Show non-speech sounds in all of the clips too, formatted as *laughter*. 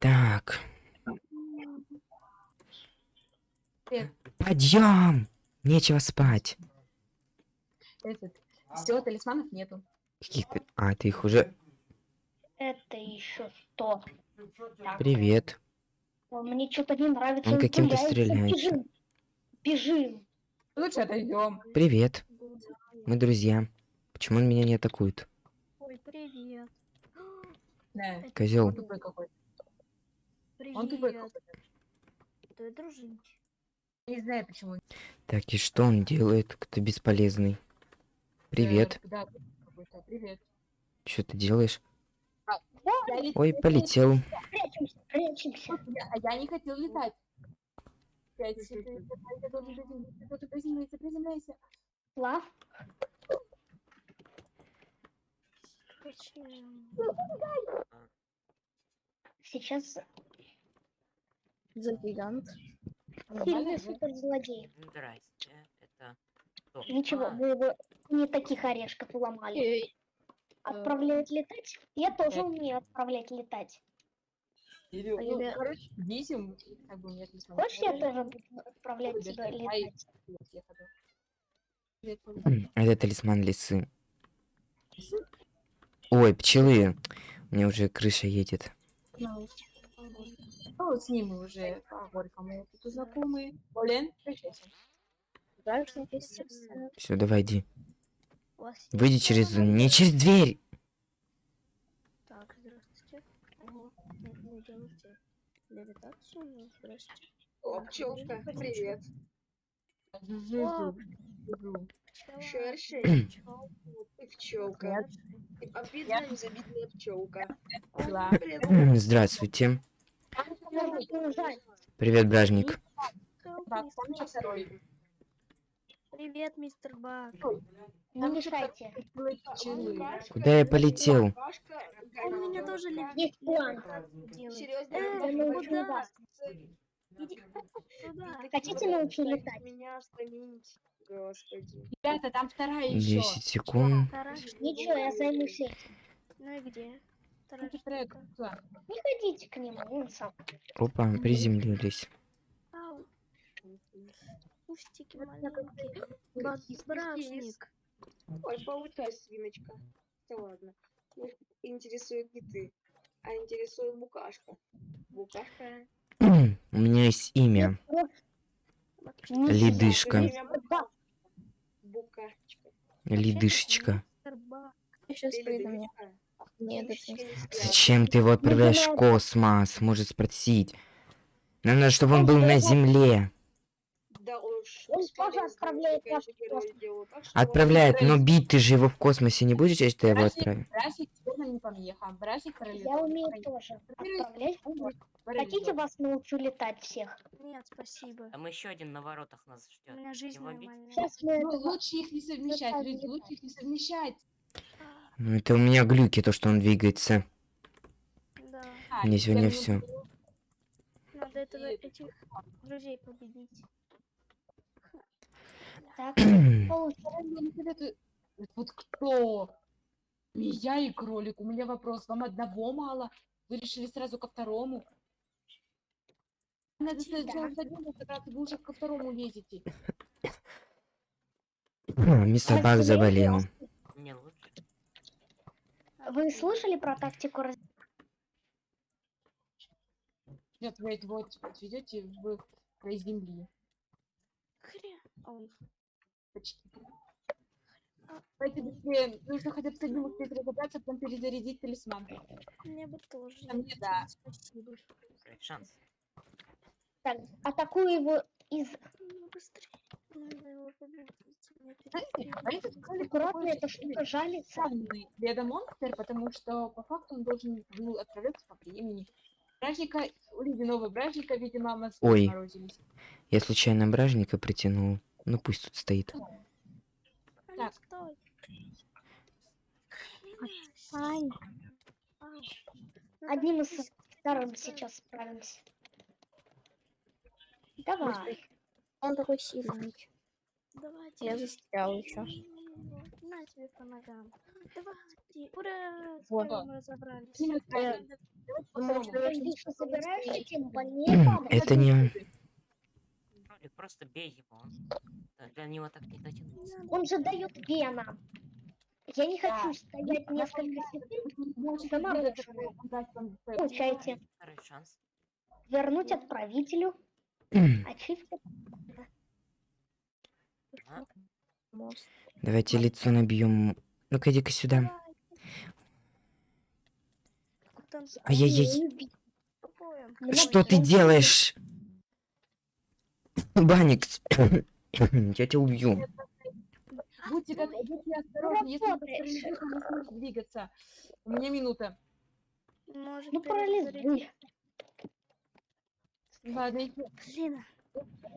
Так, подъем! Нечего спать. Этот. Все, талисманов нету. Каких ты... А, ты их уже... Это еще что? Привет. Мне что-то не нравится. Он каким-то стреляется. Бежим. Бежим. Лучше отойдем. Привет. Мы друзья. Почему он меня не атакует? Ой, привет. Козел. Он тупой. Он. Ты дружить. Не знаю почему. Так, и что он делает? Кто бесполезный? Привет. Э, Да, какой-то. Привет. Что ты делаешь? Я лет- Ой, полетел. Прячемся, прячемся. Я- А я не хотел летать. Пять, четыре, я я приземляйся. Сейчас За гигант. сильный суперзлодей. Здрасте, это кто? Ничего, А, вы бы не таких орешков уломали. Отправлять летать? Я тоже Э. умею отправлять летать. Или, А ну, я- короче, десим, как бы нет талисманов. Хочешь, я тоже буду отправлять тебя летать? А это талисман лисы. Ой, пчелы. У меня уже крыша едет. Ну, вот с ним мы уже по горькому тут знакомые. Олен, прощайся. Все, давай иди. Выйди через... Не через дверь! Так, здравствуйте. Ого, ну, делайте левитацию. О, пчелка, привет. Ты пчелка. *clears throat* Обидная, незабитная пчелка. Здравствуйте. Привет, бражник. Привет, мистер Баг. Не мешайте. Куда я полетел? Он меня тоже. Есть план. Серьезно? Э, Я научу вас. Туда. Хотите научу летать? Меня господи. Ребята, там вторая еще. 10 секунд. Ничего, я займусь этим. Ну и где? Не ходите к нему, он сам. Опа, приземлились. Ау. Кустики маленькие. Бра- Бражник. Ой, получай, свиночка. Да ладно. Их интересует не ты, а интересует букашка. Букашка. *clears throat* У меня есть имя. Ледышка. Бука- Букашечка. Ледышечка. Ты ледышка? Нет, Ледышечка не. Зачем ты его отправляешь в космос? Может спросить. Нам надо, чтобы он был на Земле. Отправляет но бить ты же его в космосе не будешь, если ты его отправишь? Я умею тоже отправлять. Хотите, вас научу летать всех? Нет, спасибо. Там еще один на воротах нас У ждет. меня жизнь нормальная. Сейчас мы Ну, это... лучше их не совмещать, люди, лучше их не совмещать. Ну это у меня глюки, то, что он двигается. Да. А, Мне сегодня теперь все. Надо этого, этих друзей победить. Так, *clears throat* Вот это- Вот кто? Не я и кролик. У меня вопрос. Вам одного мало? Вы решили сразу ко второму? Надо сначала одним разобраться, вы уже ко второму лезете. *clears throat* Мистер Бак заболел. Вы слышали про тактику раз... Нет, вы это вот отведете в край земли. Хрен. Ой, Почти. Давайте быстрее. Нужно хотя бы с одним успеть разобраться, потом перезарядить талисман. мне бы тоже. А мне да. Спасибо. Шанс. Так, атакую его из... Ну, быстрее. Аккуратно, эта штука жалится. ледомонстр, потому что по факту он должен был отправляться по времени. Бражника, у ледяного бражника, видимо, мозги Ой. заморозились. Я случайно бражника притянул. Ну пусть тут стоит. Так. Ай, одним из вторым сейчас справимся. Давай. Он такой сильный. Давайте. Я застрял еще. На тебе по ногам. Давай. Ура! Вот. разобрались. С ним разобрались. Потому что я Ты что, собираешься тем больнее М, падать? Это не... Просто бей его. он- да, Для него так не дотянуться. Он же дает вена. Я не Да. хочу стоять несколько секунд. Сама свой- Получайте. Второй шанс. Вернуть отправителю. М, Ачивка. Давайте лицо набьем. Ну-ка, иди-ка сюда. Ай-яй-яй. Что ты делаешь? Баникс. *coughs* Я тебя убью. Будьте, как, будьте осторожны, если парализуете, не сможете двигаться. У меня минута. Может, Ну парализуй. Ладно, если Блин,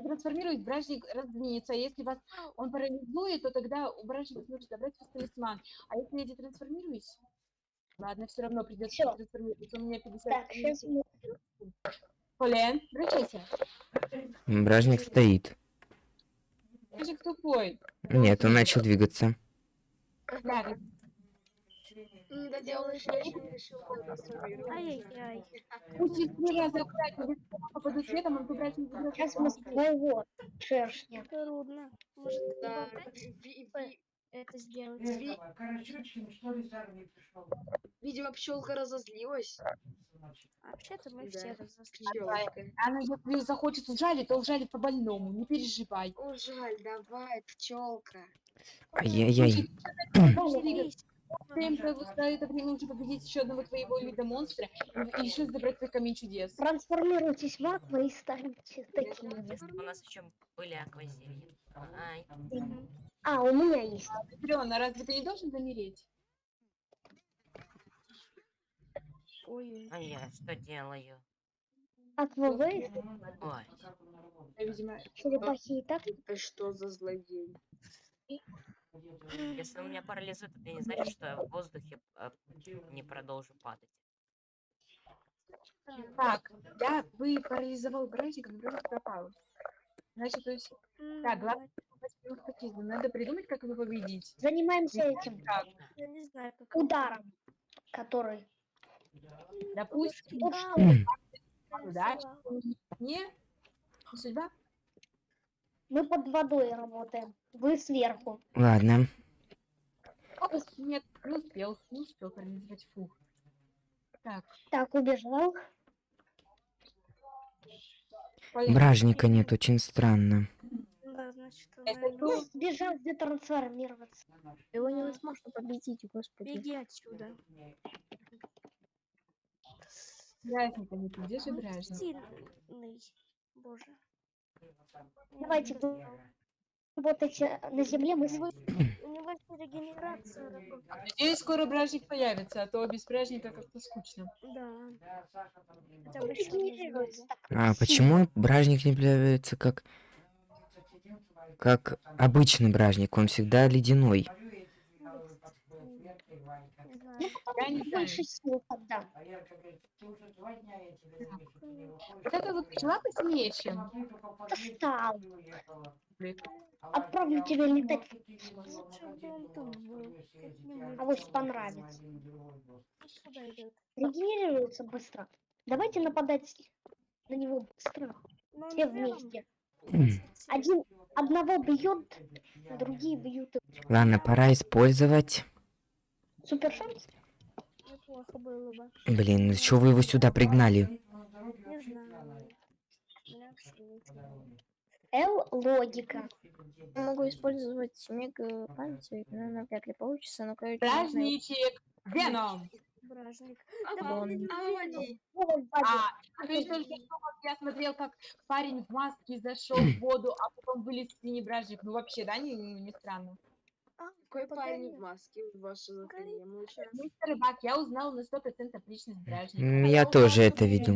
трансформирует, бражник раздвинется. А если вас он парализует, то тогда у бражника сможет забрать ваш талисман. А если я детрансформируюсь? Ладно, все равно придется Всё. трансформироваться. У меня 50 Так, сейчас мы... Полен, обращайся. Бражник стоит. Бражник тупой. Нет, он начал двигаться. Да, Не доделаешь, я еще не решил трансформироваться. ай-яй-яй. Пусть три раза аккуратно, если я попаду светом, он бражник заберет. Сейчас мы с твоего шершня. Трудно. Может, Да, ви- это сделать? ви- видимо, пчелка разозлилась. А Вообще-то мы Да. все. Пчелочка. Она, если захочет ужалить, то ужалит по больному. Не переживай. О, жаль, давай, пчелка. Ай-яй-яй. Ты за это время уже победить еще одного твоего вида монстра и еще забрать твой камень чудес. Трансформируйтесь в аква и станьте такими. же. Если бы у нас еще были Мгм. А, у меня есть. Патрёна, разве ты не должен замереть? Ой, а я что делаю? Аквавейв, Ой, видимо, черепахи и так. Это что за злодей? Если у меня парализует, это не значит, что я в воздухе а, не продолжу падать. Так, я вы парализовал братика, но братик пропал. Значит, то есть, так, главное. Надо придумать, как его победить. Занимаемся этим Как? Я не знаю, как ударом, который. Допустим, Да, удача, не, не судьба. Мы под водой работаем. Вы сверху. Ладно. Нет, не успел, не успел парализовать. Фух. Так, Так, убежал. Бражника нет, очень странно. Да, значит? Ну, Сбежал детрансформироваться. Его невозможно победить, господи. беги отсюда. Бражника нет, где же Он бражник? Боже. Давайте вы работайте на земле, мы с- У него есть *coughs* регенерация. Надеюсь, скоро бражник появится, а то без бражника как-то скучно. Да. А почему бражник не появляется как... Как обычный бражник? Он всегда ледяной. Не знаю. Я не знаю. Больше сил тогда. Вот это вот пчела посильнее, чем Достал. Отправлю тебя летать. А вот понравится. Идет? Регенерируется быстро. Давайте нападать на него быстро. Ну, Все вместе. Один одного бьет, другие бьют. Ладно, пора использовать. Супер шанс. Неплохо было бы. Блин, ну чё вы его сюда пригнали? Не знаю. Л логика. Я могу использовать мега панцирь, но навряд ли получится, но короче, Бражничек! Веном! Бражник. Ага. А, то есть только что вот я смотрел, как парень в маске зашел в воду, а потом вылез синий бражник. Ну вообще, да, не, не странно. Какой парень в маске в ваше задание получается? Мистер Рыбак, я узнал на 100% личность бражника. Я тоже это видел.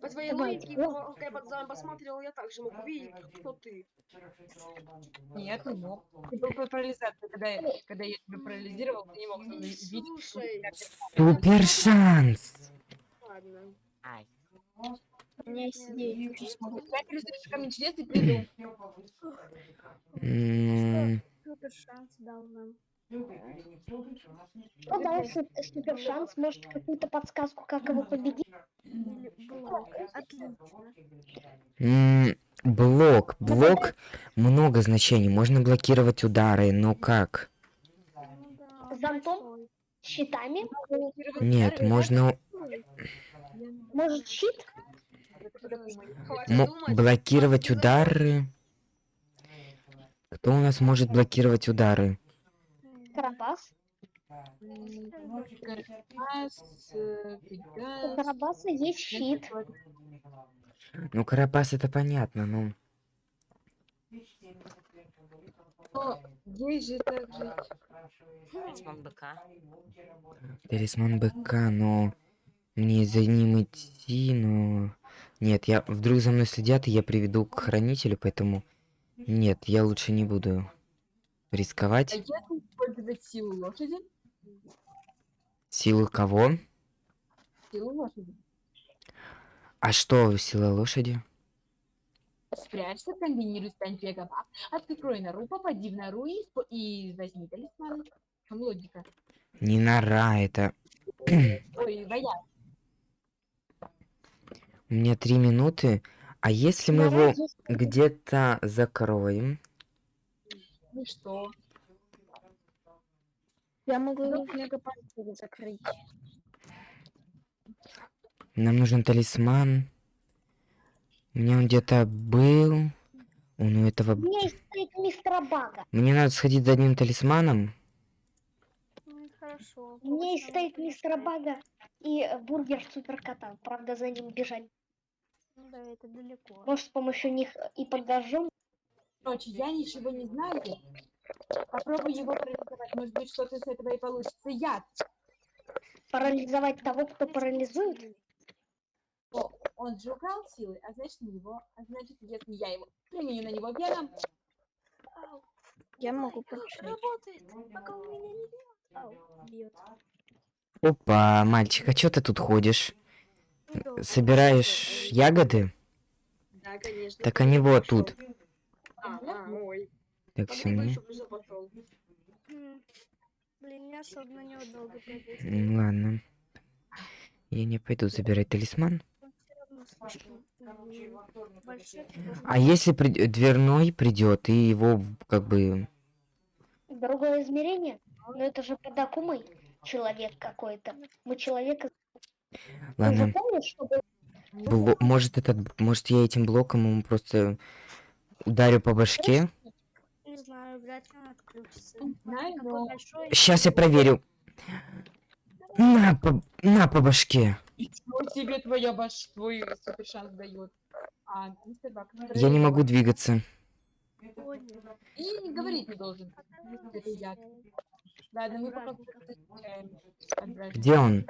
По твоей логике, по- пока я под зам посмотрел, я также мог увидеть, кто ты. Нет, не мог. Ты был под парализацией, когда я, когда я тебя парализировал, ты не мог видеть. Супер шанс! ладно. У меня есть идея, что смогу. Я перестрелю камень чудес и приду. Супер шанс дал нам. Ну да, су- супер шанс, может какую-то подсказку, как его победить. Блок. Отлично. Блок. Блок много значений. Можно блокировать удары, но как? Ну. Зонтом? Щитами? Нет, можно Может щит? Думать. блокировать удары. Кто у нас может блокировать удары? Карабас? Э, У Карабаса есть щит. Ну, Карапас это понятно, но... Но есть же также... Талисман быка. Талисман быка, но... Мне за ним идти, но... Нет, я... Вдруг за мной следят, и я приведу к хранителю, поэтому... Нет, я лучше не буду А рисковать. если использовать силу лошади? Силу кого? Силу лошади. А что сила лошади? Спрячься, комбинируй, стань бегом. Открой нору, попади в нору и, и возьми талисман. В чем логика? Не нора, это... Ой, вояк. У меня три минуты. А если мы его где-то закроем? Ну что? Я могу его в закрыть. Нам нужен талисман. У меня он где-то был. Он у этого... У меня есть стейк мистера Бага. Мне надо сходить за одним талисманом. Ну, хорошо. У меня есть надо мистера. Бага и бургер суперкота. Правда, за ним бежать. Ну да, это далеко. Может, с помощью них э, и подожжем. Короче, я ничего не знаю. Попробуй его парализовать. Может быть, что-то с этого и получится. Яд. Парализовать того, кто парализует. О, он же украл силы, а значит, не его. А значит, если я его применю на него Ау, Я могу получить. Работает, пока у меня не бьет. Ау, бьет. Опа, мальчик, а чё ты тут ходишь? Собираешь ягоды? Да, конечно. Так они вот тут. А, а, ой. Так, все мне Блин, я особо на него долго Ладно. Я не пойду забирать талисман. А если при- дверной придет и его как бы... Другое измерение. Но это же под Акумой человек какой-то. Мы человека... Ты же Ладно, помнишь, что бло- может этот, может я этим блоком ему просто ударю по башке? Не знаю, вряд ли он отключится. Знаю, Такой но- большой, Сейчас я проверю. На по, на по башке. Ничего себе твоя баш, твой супер шанс дает. А, мистер Бак, Я не могу двигаться. И не говорить не должен. Ладно, мы пока. Где он?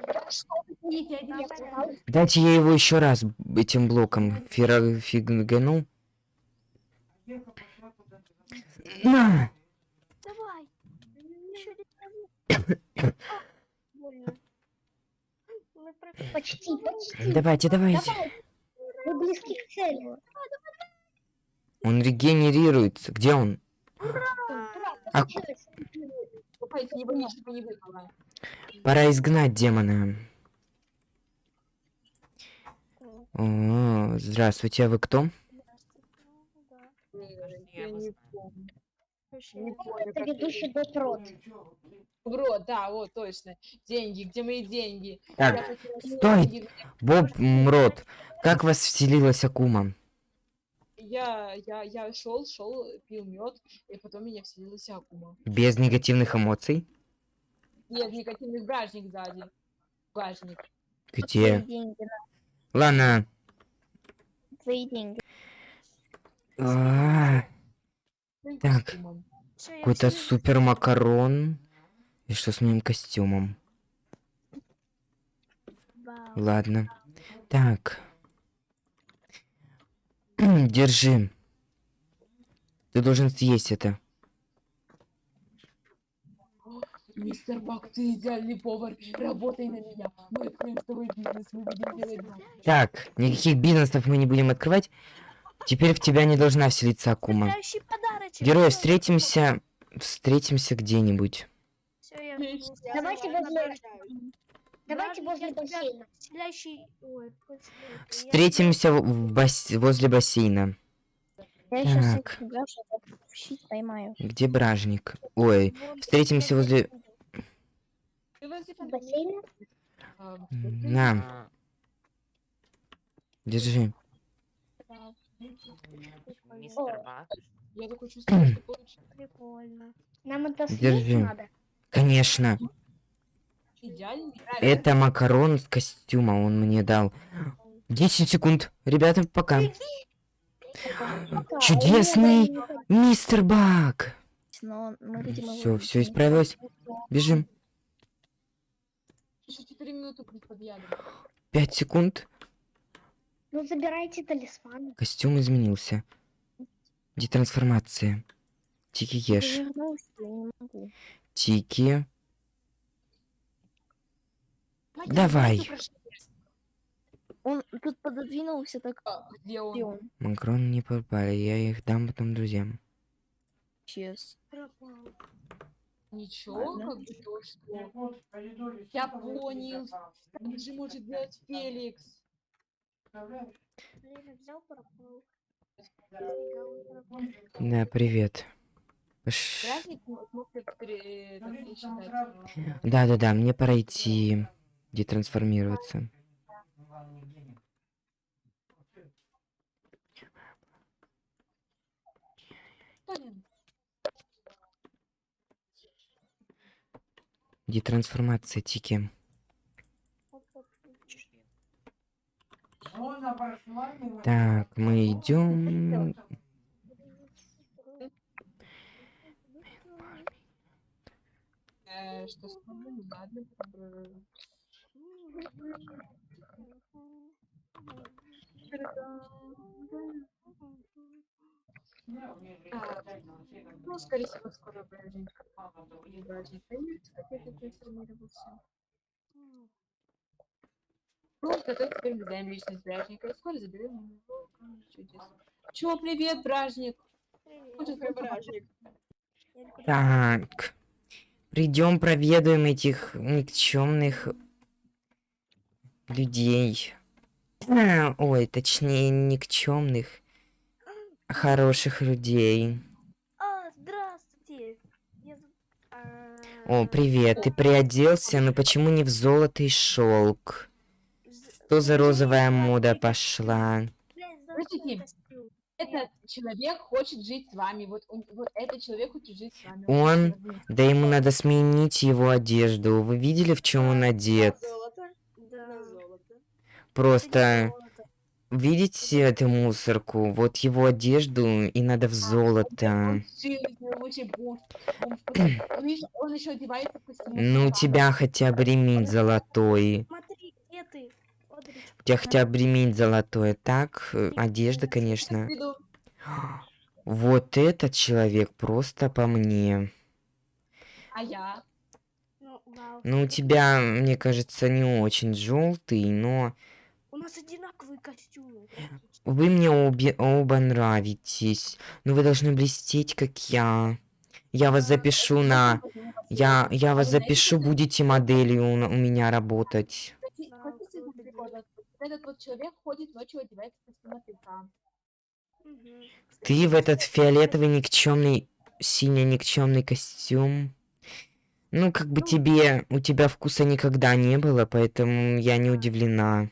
Дайте я его еще раз этим блоком фигану. На! Давай. Почти, почти. Давайте, давайте. Давай. Мы близки к цели. Он регенерируется. Где он? А пора изгнать демона. О, здравствуйте, а вы кто? да. Я не знаю. помню. Вообще, Не помню, Это ведущий Дот Рот. Да, вот, точно. Деньги, где мои деньги? Так, стой! деньги, Боб Мрот, как вас вселилась Акума? Я, я, я шел, шел, пил мед, и потом меня вселилась Акума. Без негативных эмоций? Нет, негативный бражник сзади. Бражник. Где? Деньги, на Ладно. твои деньги. А, Так. Какой-то супер макарон. И что с моим костюмом? Ладно. Так. *clears throat* Держи. Ты должен съесть это. Мистер Бак, ты идеальный повар. Работай на меня. Мы откроем с тобой бизнес, мы будем делать. Так, никаких бизнесов мы не будем открывать. Теперь в тебя не должна вселиться Акума. Герой, встретимся... Встретимся где-нибудь. Я Давайте возле-. Давайте возле бассейна. Встретимся в- бас- возле бассейна. Я Так. поймаю. Где бражник? Ой, встретимся возле... На, А, держи. Да, Мистер Бак. Я такой чувствую, что получше. Прикольно. Нам это Держи. надо. Конечно. Идеально. Это макарон с костюма он мне дал. 10 секунд. Ребята, пока. Чудесный мистер Бак. Все, все исправилось. Бежим. Еще 4 минуты под ядом. 5 секунд. Ну забирайте талисманы. Костюм изменился. Детрансформация. Тики ешь. Вернулся, я не могу. Тики. Надя, Давай. Он тут пододвинулся так, Где и он? он Макароны не попали. Я их дам потом друзьям. исчез. Ничего, Ладно. как бы то, что... Я понял. Так же может делать Феликс. Да, привет. Так пересчитать. Да-да-да, мне пора идти детрансформироваться. Блин, Детрансформация, Тики. Оп-оп. Так, мы идем. Ну, скорее всего, скоро появится, как я. Ну, зато теперь мы знаем личность Бражника. И скоро заберем его. Чудес. Чё, привет, Бражник? Попробовать? бражник? Так. Придем, проведаем этих никчемных людей. А, ой, точнее, никчемных. Хороших людей. А, здравствуйте. Я а, О, привет, ты приоделся, но почему не в золото и шелк? Что за розовая мода пошла? костюм. Этот человек хочет жить с вами. Вот, он- вот этот человек хочет жить с вами. Он? развить. Да ему надо сменить его одежду. Вы видели, в чем он одет? На золото? Да. На золото. Просто Золото. Видите эту мусорку? Вот его одежду и надо в золото. Ну, у тебя хотя бы ремень золотой. У тебя хотя бы ремень золотой. Так, э, одежда, конечно. Вот этот человек просто по мне. А я? ну. Ну, у тебя, мне кажется, не очень желтый, но У нас одинаковые костюмы. вы мне обе, оба нравитесь. Но вы должны блестеть, как я. Я вас запишу на... Я, я вас запишу, будете моделью у, меня работать. Вот Этот вот человек ходит ночью, одевается костюм. Ты в этот фиолетовый никчемный, синий-никчемный костюм. Ну, как бы тебе, у тебя вкуса никогда не было, поэтому я не удивлена.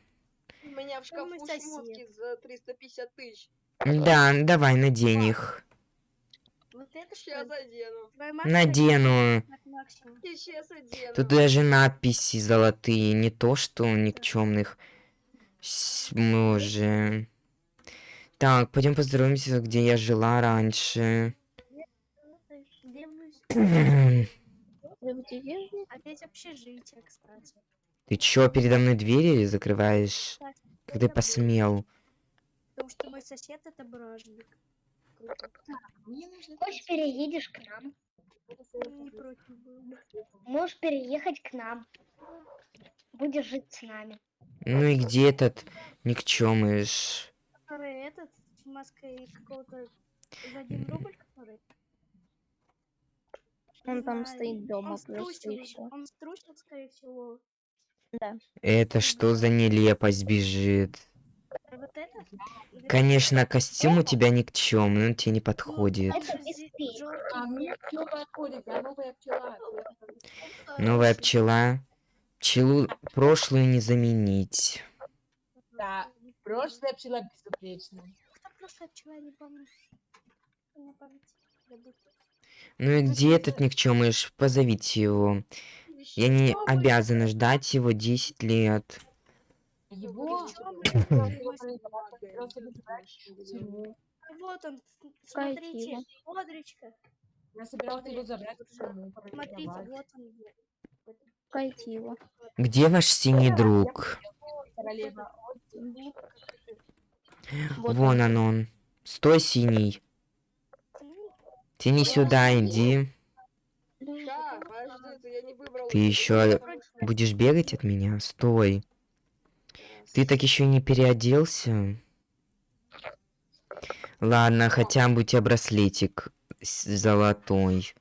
В шкафу шмотки за 350 тысяч. Да, давай, надень их. Вот это что? Сейчас одену. Надену. Сейчас одену. Тут даже надписи золотые, не то что никчемных. Мы уже... Так, пойдем поздороваемся, где я жила раньше. Ты? Опять общежитие, кстати. чё, передо мной двери закрываешь? Как ты посмел? Потому что мой сосед это бражник. Хочешь, переедешь к нам? Можешь переехать к нам. Будешь жить с нами. Ну и где этот никчемыш? Который этот с маской какого-то за один рубль, который. Он там стоит дома Он струсил, все. он струсил, скорее всего. Это что за нелепость бежит? А Вот это? Конечно, костюм у тебя никчемный, он тебе не подходит. А я новая пчела. Пчелу прошлую не заменить. Да, прошлая пчела безупречная. Ну и где этот никчемыш? Позовите его. Я не обязана ждать его 10 лет. Его его. *laughs* А вот он, смотрите, Одречка. Я собирался его забрать. Смотрите, вот он. где. Кайтила. Где ваш синий друг? Вон он он. Стой, синий. Ты не сюда, иди. Да, подожди, это я не выбрал. Ты еще будешь бегать от меня? Стой. Ты так еще не переоделся? Ладно, хотя бы у тебя браслетик золотой.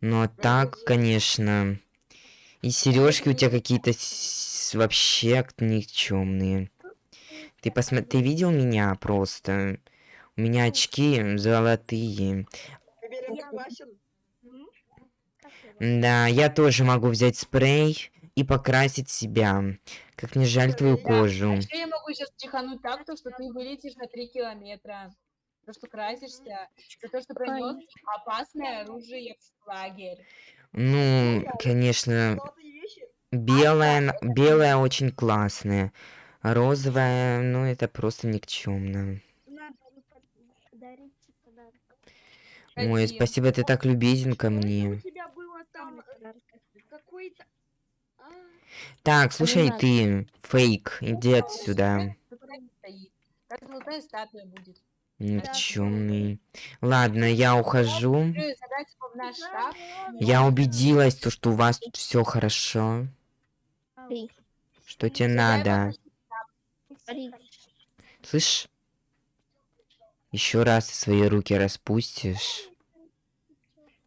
Но так, конечно. И сережки у тебя какие-то вообще никчемные. Ты посмотри, ты видел меня просто? У меня очки золотые. Теперь он согласен. М? Как его? Да, я тоже могу взять спрей и покрасить себя. Как не жаль твою Да, кожу. А еще я могу сейчас чихануть так, то, что ты вылетишь на 3 километра. То, что красишься, за то, что пронес опасное оружие в лагерь. Ну, конечно, Золотые вещи. белая, белая очень классная. А розовая, ну это просто никчемно. Надо подарить подарок. Ой, спасибо, ты так любезен ко мне. Там э, какой-то... А, Так, слушай, ты, фейк, иди отсюда. Как золотая статуя будет. Никчемный. Ладно, я ухожу. Я убедилась, то, что у вас тут все хорошо. Что тебе надо? Слышь? Еще раз свои руки распустишь.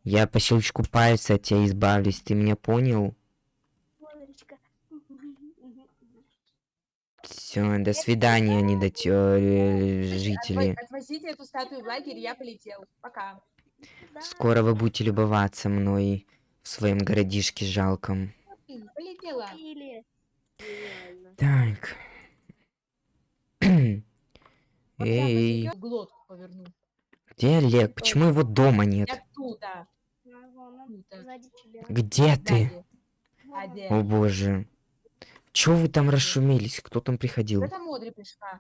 Я по щелчку пальца от тебя избавлюсь, ты меня понял? Все, до свидания, недотё... Отво- жители. Отвозите эту статую в лагерь, я полетел. Пока. Скоро вы будете любоваться мной в своем городишке жалком. Полетела. Так. Эй, где Олег? Почему его дома нет? Я тут, сзади тебя. Где ты? О боже. Чё вы там расшумелись? Кто там приходил? Это Модри пришла.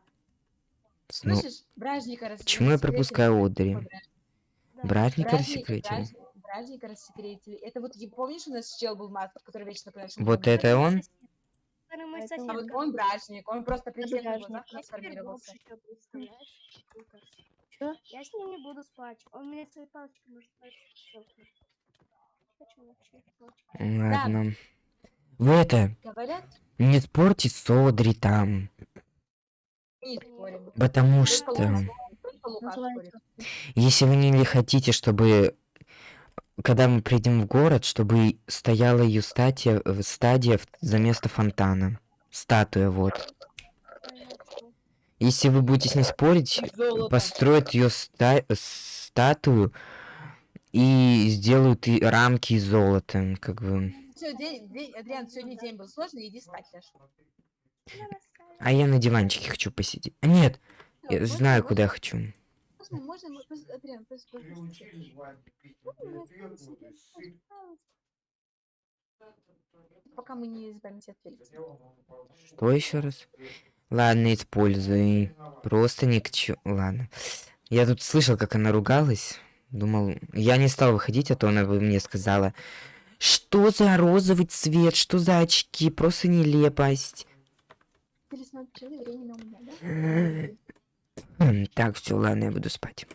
Ну, Слышишь? Бражника почему я пропускаю Одри? Да. Бражника- рассекретили? бражника- рассекретили. Это вот, помнишь, у нас чел был маска, который вечно по нашему Вот это он? А вот он бражник, он просто при всех на бражник. глазах Я трансформировался. с ним не буду спать. Он мне своей палочкой может спать. Хочу вообще. Ладно. Вы это, Говорят, не спорьте с Одри там. не спорим. Потому Только что, Лука- Лука если вы не хотите, чтобы, когда мы придем в город, чтобы стояла ее статья, стадия за место фонтана. Статуя, вот. Если вы будете с ней спорить, Золото. построят ее статую и сделают и рамки из золота, как бы. Всё, день, день, Адриан, сегодня день был сложный, иди спать, Леш. А я на диванчике хочу посидеть. А, Нет, Всё, я можно- знаю, можно- куда я хочу. Можно, можно, Адриан, послушай. Пока мы не избавимся от Феликса. Что еще раз? Ладно, используй. Просто ни к чему. Ладно. Я тут слышал, как она ругалась. Думал, я не стал выходить, а то она бы мне сказала, что за розовый цвет, что за очки, просто нелепость. Так, все, ладно, я буду спать.